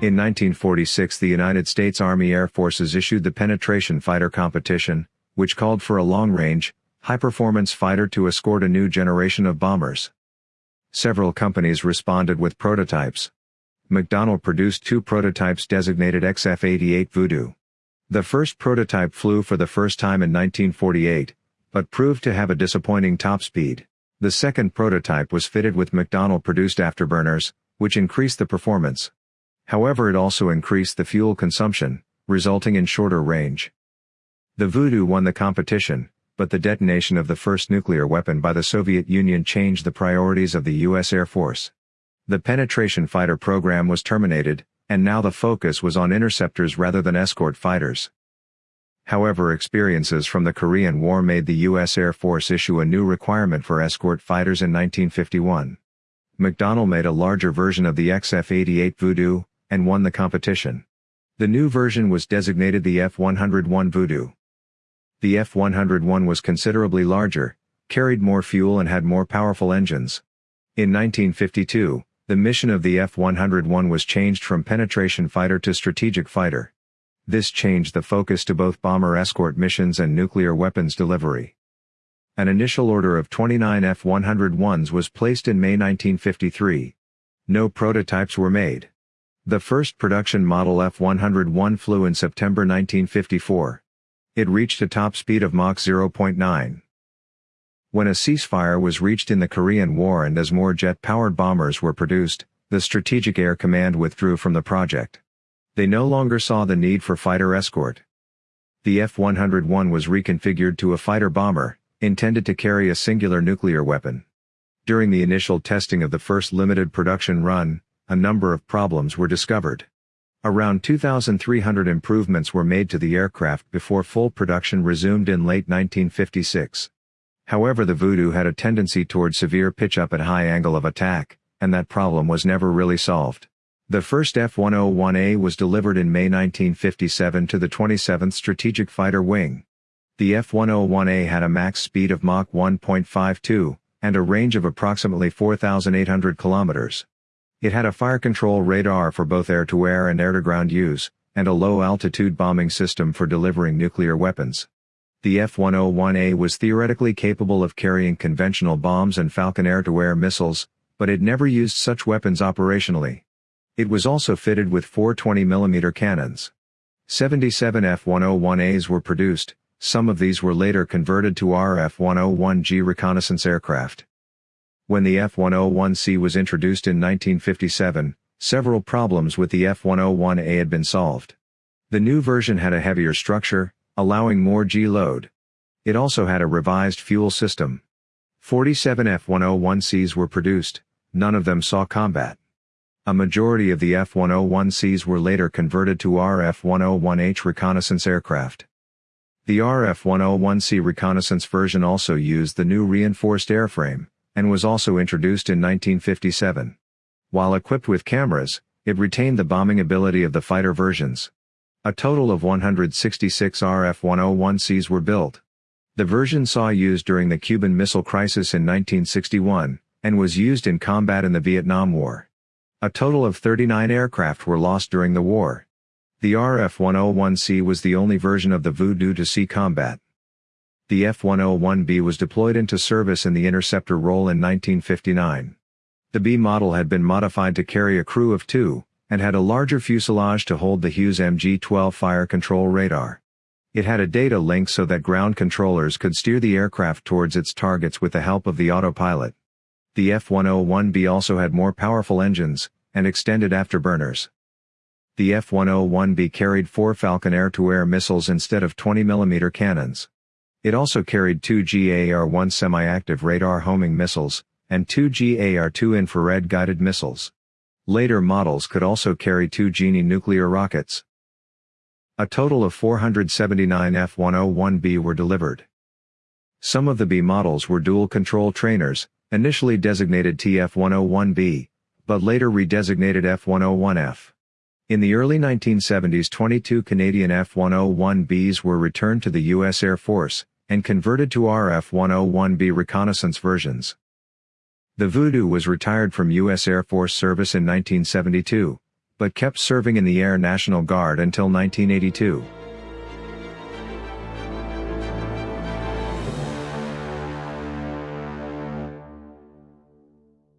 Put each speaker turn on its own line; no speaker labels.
In 1946 the United States Army Air Forces issued the Penetration Fighter Competition, which called for a long-range, high-performance fighter to escort a new generation of bombers. Several companies responded with prototypes. McDonnell produced two prototypes designated XF-88 Voodoo. The first prototype flew for the first time in 1948, but proved to have a disappointing top speed. The second prototype was fitted with McDonnell-produced afterburners, which increased the performance. However it also increased the fuel consumption, resulting in shorter range. The Voodoo won the competition, but the detonation of the first nuclear weapon by the Soviet Union changed the priorities of the U.S. Air Force. The penetration fighter program was terminated, and now the focus was on interceptors rather than escort fighters. However experiences from the Korean War made the U.S. Air Force issue a new requirement for escort fighters in 1951. McDonnell made a larger version of the XF-88 Voodoo, and won the competition. The new version was designated the F-101 Voodoo. The F-101 was considerably larger, carried more fuel and had more powerful engines. In 1952, the mission of the F-101 was changed from penetration fighter to strategic fighter. This changed the focus to both bomber escort missions and nuclear weapons delivery. An initial order of 29 F-101s was placed in May 1953. No prototypes were made. The first production model F-101 flew in September 1954. It reached a top speed of Mach 0.9. When a ceasefire was reached in the Korean War and as more jet-powered bombers were produced, the Strategic Air Command withdrew from the project. They no longer saw the need for fighter escort. The F-101 was reconfigured to a fighter bomber, intended to carry a singular nuclear weapon. During the initial testing of the first limited production run, a number of problems were discovered. Around 2,300 improvements were made to the aircraft before full production resumed in late 1956. However the Voodoo had a tendency toward severe pitch-up at high angle of attack, and that problem was never really solved. The first F-101A was delivered in May 1957 to the 27th Strategic Fighter Wing. The F-101A had a max speed of Mach 1.52, and a range of approximately 4,800 kilometers. It had a fire control radar for both air-to-air and air-to-ground use, and a low-altitude bombing system for delivering nuclear weapons. The F-101A was theoretically capable of carrying conventional bombs and Falcon air-to-air missiles, but it never used such weapons operationally. It was also fitted with four 20mm cannons. 77 F-101As were produced, some of these were later converted to RF-101G reconnaissance aircraft. When the F-101C was introduced in 1957, several problems with the F-101A had been solved. The new version had a heavier structure, allowing more G-load. It also had a revised fuel system. 47 F-101Cs were produced, none of them saw combat. A majority of the F-101Cs were later converted to RF-101H reconnaissance aircraft. The RF-101C reconnaissance version also used the new reinforced airframe, and was also introduced in 1957. While equipped with cameras, it retained the bombing ability of the fighter versions. A total of 166 RF-101Cs were built. The version saw use during the Cuban Missile Crisis in 1961, and was used in combat in the Vietnam War. A total of 39 aircraft were lost during the war. The RF-101C was the only version of the Voodoo to see combat. The F-101B was deployed into service in the interceptor role in 1959. The B model had been modified to carry a crew of two, and had a larger fuselage to hold the Hughes MG-12 fire control radar. It had a data link so that ground controllers could steer the aircraft towards its targets with the help of the autopilot. The F-101B also had more powerful engines, and extended afterburners. The F-101B carried four Falcon air-to-air missiles instead of 20mm cannons. It also carried two GAR-1 semi-active radar homing missiles, and two GAR-2 infrared guided missiles. Later models could also carry two Genie nuclear rockets. A total of 479 F-101B were delivered. Some of the B models were dual-control trainers, initially designated TF-101B, but later redesignated F-101F. In the early 1970s 22 Canadian F-101Bs were returned to the U.S. Air Force, and converted to RF-101B reconnaissance versions. The Voodoo was retired from U.S. Air Force service in 1972, but kept serving in the Air National Guard until 1982.